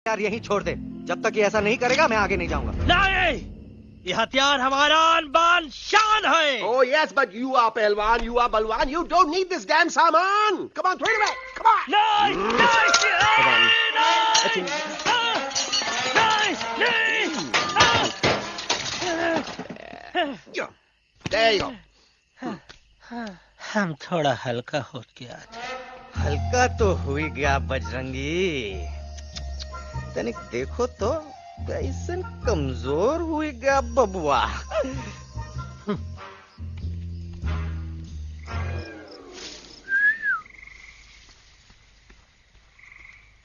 हथियार यही छोड़ दे। जब तक ये ऐसा नहीं करेगा मैं आगे नहीं जाऊँगा। ये हथियार हमारा आन बान शान है। Oh yes but you are पहलवान यू आर बलवान you don't need this damn सामान। Come on throw it come on नहीं नहीं हम थोड़ा हल्का हो गया। हल्का तो हुई गया बजरंगी। तनिक देखो तो कैसन कमज़ोर हुई गया बबुआ।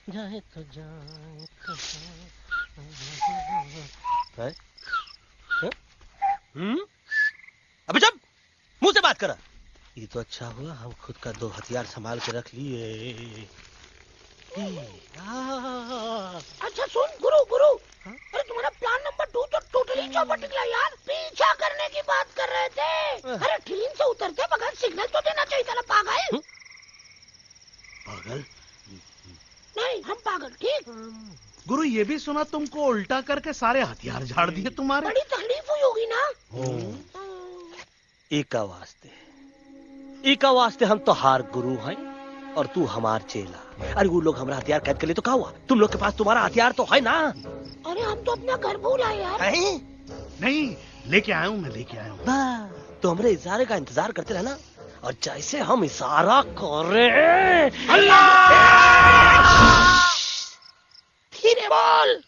जाए तो जाए तो हम्म? अबे जब मुँह से बात करा। ये तो अच्छा हुआ हम खुद का दो हथियार संभाल के रख लिए। अच्छा सुन गुरु गुरु। अरे तुम्हारा प्लान नंबर टू तो टोटली चौपट निकला यार। पीछा करने की बात कर रहे थे। अरे ट्रेन से उतरते बगैर सिग्नल तो देना चाहिए था ना पागल? पागल? नहीं हम पागल ठीक? गुरु ये भी सुना तुमको उल्टा करके सारे हथियार झाड़ दिए तुम्हारे? बड़ी तकलीफ़ हुई होगी ना। एका वास्ते एका वास्ते हम तो हार गुरु हैं। और तू हमार चेला। अरे वो लोग हमारा हथियार कैद कर ले तो क्या हुआ? तुम लोग के पास तुम्हारा हथियार तो है ना? अरे हम तो अपना घर भूल आए यार। हैं? नहीं लेके आया हूँ मैं लेके आया हूँ। तो हमारे इशारे का इंतज़ार करते रहना। और जैसे हम इशारा कर रहे हैं। धीरे बोल।